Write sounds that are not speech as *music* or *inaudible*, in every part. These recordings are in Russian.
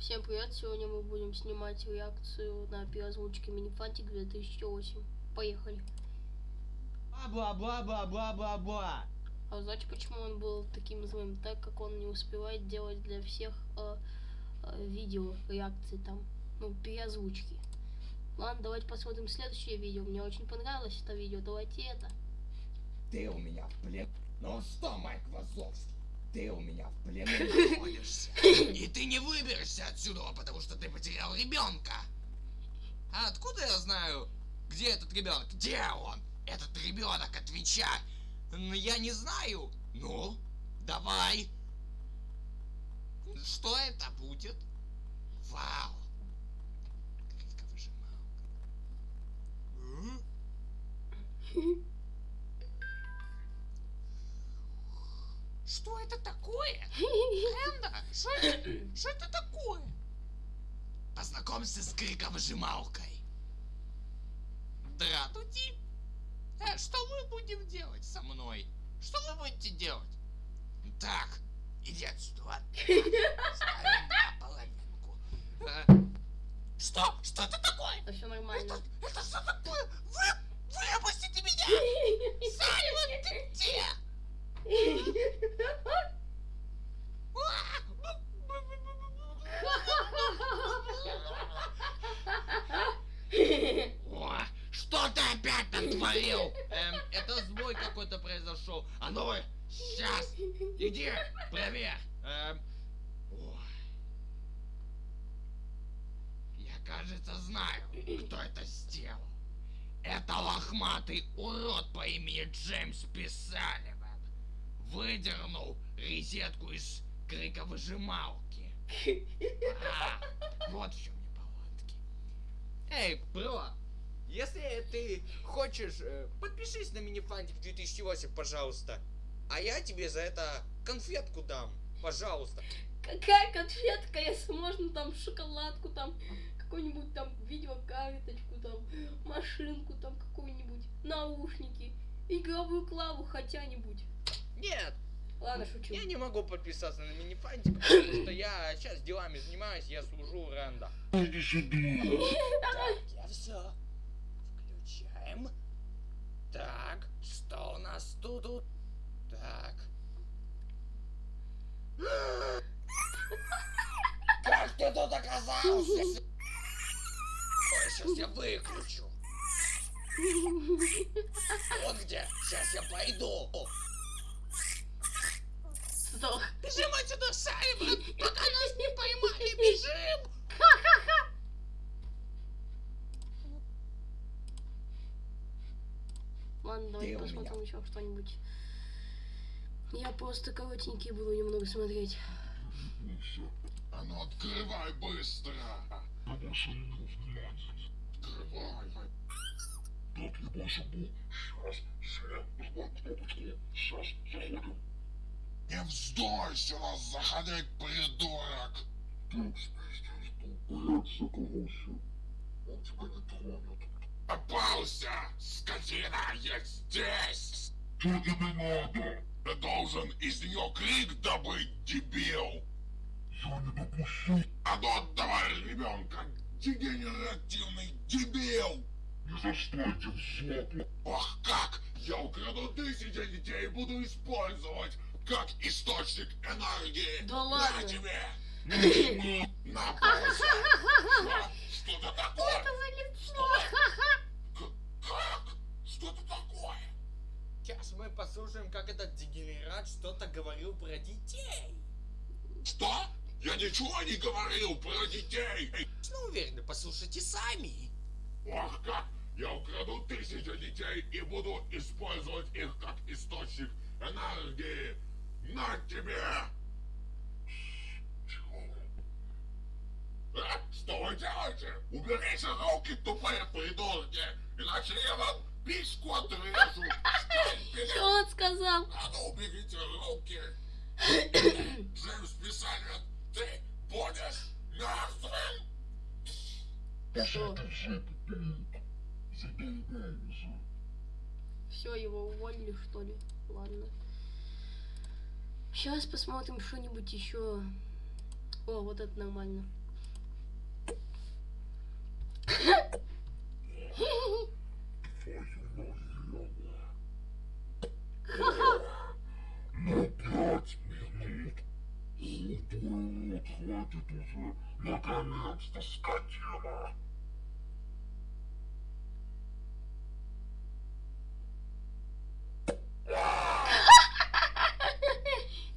Всем привет! Сегодня мы будем снимать реакцию на переозвучке Минифантик 2008. Поехали! Бла-бла-бла-бла-бла-бла. А знаете, почему он был таким злым? Так как он не успевает делать для всех э, э, видео реакции там, ну, переозвучки. Ладно, давайте посмотрим следующее видео. Мне очень понравилось это видео. Давайте это. Ты у меня в плен. Ну что, Майк Вазовский, ты у меня в плену находишься. *laughs* И ты не выберешься отсюда, потому что ты потерял ребенка. А откуда я знаю, где этот ребенок? Где он? Этот ребенок, отвечай. Я не знаю. Ну, давай. Что это будет? Вау. Критиковыжималка. *laughs* М? Что это такое? Энда, что это, что это такое? Познакомься с криком-выжималкой. Дратути. Э, что мы будем делать со мной? Что вы будете делать? Так, иди отсюда? Ставим на половинку. Э, Что? Что это такое? Все нормально. Это, это что такое? Вы, выпустите меня! *laughs* Саймон, ты где? О, Что ты опять натворил? Эм, это сбой какой-то произошел. А ну, сейчас, иди, проверь. Эм, ой. Я, кажется, знаю, кто это сделал. Это лохматый урод по имени Джеймс Писаливан. Выдернул резетку из криковыжималки. А, вот в чем неполадки. Эй, бро, если ты хочешь, э, подпишись на Минифантик 2008, пожалуйста. А я тебе за это конфетку дам, пожалуйста. Какая конфетка, если можно там шоколадку, там какую-нибудь там видеокарточку, там машинку, там какую-нибудь, наушники, игровую клаву хотя-нибудь. Нет, Ладно, шучу. я не могу подписаться на Минифантик, потому что я сейчас делами занимаюсь, я служу. Так, я все. Включаем. Так, что у нас тут? Так. Как ты тут оказался? Ой, сейчас я выключу. Вот где. Сейчас я пойду. Сдох. Бежим отсюда, Саймон, пока нас не поймали, бежим. Ладно, давайте Ты посмотрим меня. еще что-нибудь. Я просто коротенький буду немного смотреть. А ну открывай быстро! больше не. Открывай! Так, я больше был. Сейчас, все, нажимаем кнопочку. Сейчас, заходим. Не вздой сюда заходить, придурок! Спиздец, тупая, закололся. Он тебя не тронет. Попался! Скотина, я здесь! Что тебе надо? Ты должен из нее крик добыть, дебил! Я не допущу. А ну отдавай ребенка, дегенеративный дебил! Не застойте в жопу. Ох как! Я украду тысячи детей и буду использовать как источник энергии! Да *coughs* На ладно. тебе! Начинай. На! Что это такое? за лицо? Что это такое? Сейчас мы послушаем, как этот дегенерат что-то говорил про детей. Что? Я ничего не говорил про детей! Ну, уверены, послушайте сами. Ох как! Я украду тысячи детей и буду использовать их как источник энергии! На тебе! Тихо. А? Что вы делаете? Уберите руки, тупые придурки! Иначе я вам Бить кота! Что он сказал? А уберите руки! Джеймс Писалин, ты будешь мертвым! Что? Все, его уволили, что ли? Ладно. Сейчас посмотрим что-нибудь еще. О, вот это нормально. много. На пять минут золотой лот хватит уже. Наконец-то, скотина!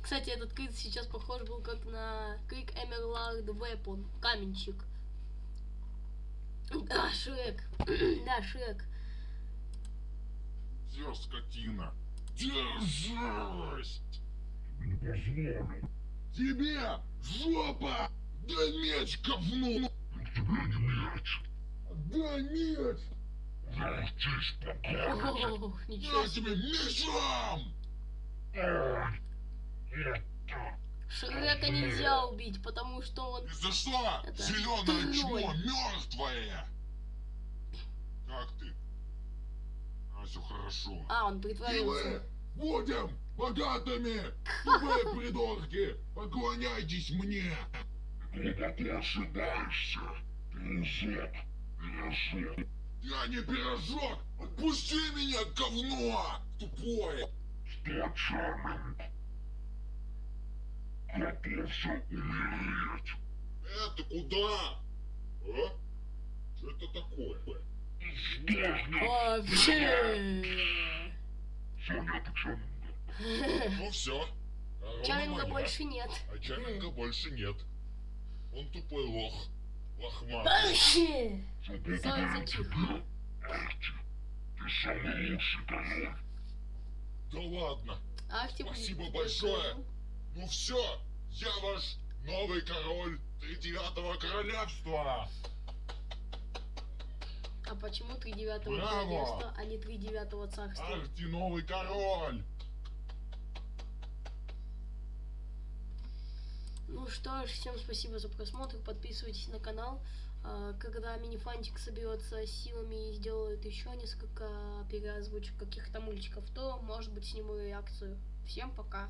Кстати, этот крик сейчас похож был как на крик Эмерлард Вепон, каменщик. Да, Шрек. *clears throat* да, Шрек. Где скотина? Держись! Не позволю. Тебе жопа! Дай меч, говно! Тебе не меч! Дай меч! О, ничего Я тебе мечом! Ой! Это... Шрека нельзя убить, потому что он... И за что? Это Зеленое чмо мертвое! А, хорошо. А, он И притворился. будем богатыми! *laughs* Вы, придурки, поклоняйтесь мне! Глубоко ошибаешься, пирожок, пирожок. Я не пирожок! Отпусти меня, говно! Тупое! Что, Чарминг? Готовься умереть! Это куда? А? Что это такое? Вообще. Ну все. Чаринга больше нет. А Чарминга больше нет. Он тупой лох. Лохматый. Вообще. Арти. Ты самый лучший король. Да ладно. Спасибо большое. Ну все, я ваш новый король тридевятого королевства. А почему три девятого Браво! королевства, а не три девятого царства? Арти новый король. Ну что ж, всем спасибо за просмотр, подписывайтесь на канал. А, Когда Минифантик соберется силами и сделает еще несколько переозвучек каких-то мультиков, то, может быть, сниму реакцию. Всем пока.